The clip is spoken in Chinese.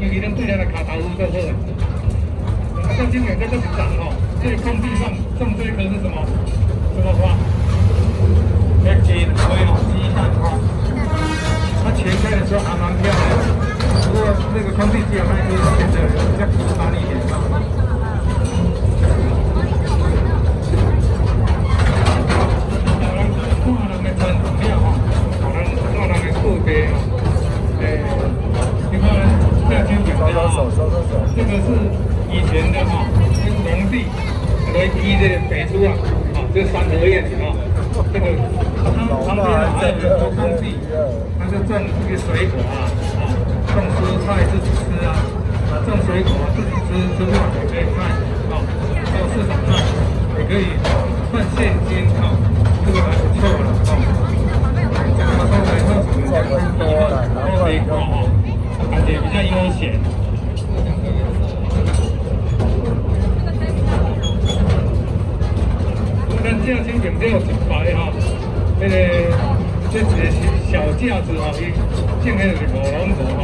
因为咱对咱的卡头都好。啊，像今年这个长哦，这空地上种这一棵是什么？什么？花？要金灰哦，鸡蛋花。它前开的时候还蛮漂亮的，不过那个空地只有那一棵显得比较枯干一点。这个是以前的哈，农地来积这个白珠啊，啊，这三合院啊，这个他旁边还有很多空地，他就种这个水果啊，啊，种蔬菜自己吃啊，啊，种水果自己吃，吃不完也可以卖，啊，到市场上也可以换现金啊，这个还不错了啊。这个后来后几年以后，后水果啊，也比较悠闲。正新景这有一排哈，那个这是小架子哈，伊建的是火龙果哈，